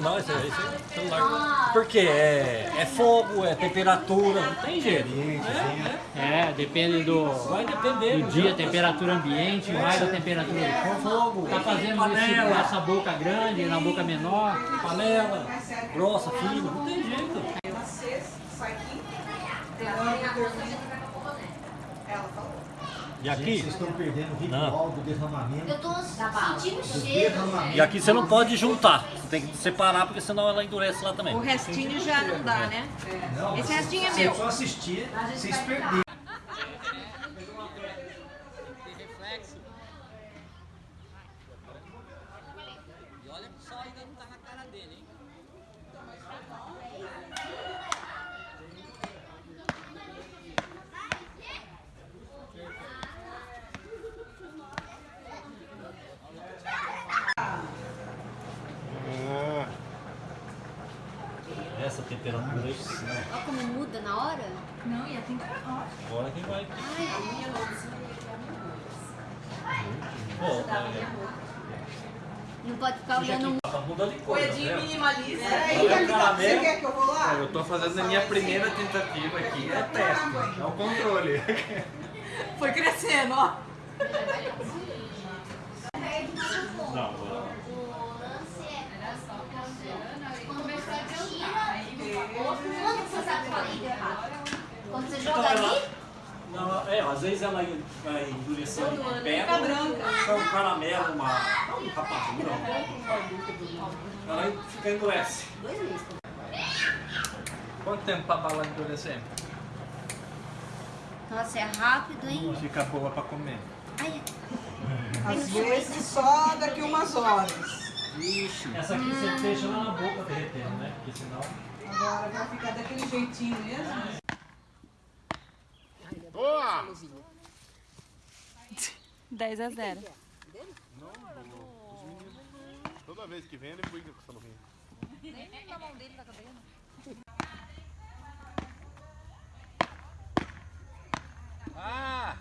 Não, esse, esse é celular. Porque é, é fogo, é temperatura, não tem jeito. É, depende do, Vai depender do dia, temperatura ambiente, vai da temperatura do. Fogo, Tá fazendo esse, essa boca grande, na boca menor. panela, grossa, fina, não tem jeito. E aqui, Vocês estão perdendo o Não. ritual do derramamento. Eu tô sentindo Do cheiro. e aqui você não pode juntar. Você tem que separar, porque senão ela endurece lá também. O restinho já não dá, né? Não, Esse restinho é meu. só assistir, vocês perderam. E olha só, ainda não tá na cara dele, hein? Essa temperatura aí, Olha como muda na hora. Não, e a temperatura. agora que vai. Pô, é, Não pode ficar olhando tá mudando de coisa. Coedinho né? minimalista. O caramelo. Você quer que eu vou lá? Eu tô fazendo a minha primeira tentativa aqui, é teste, é o controle. Foi crescendo, ó. Não, agora. o lance é. Quando você tira. Quando você sabe que ela é errado? Joga ali. Não, é, às vezes ela vai endurecendo em pé, Fica um caramelo, uma, um rapadura, ela fica endurece. Dois meses. Quanto tempo pra bala endurecer? Nossa, é rápido, hein? Fica boa pra comer. Ai, Às vezes só daqui umas horas. Essa aqui você deixa lá na boca derretendo, né? Porque senão... Agora vai ficar daquele jeitinho mesmo luzinha. Boa! 10 a 0. Dele? Não, não. Os meninos. Toda vez que vem, ele briga com o Salomão. Nem na mão dele tá cabendo. Ah!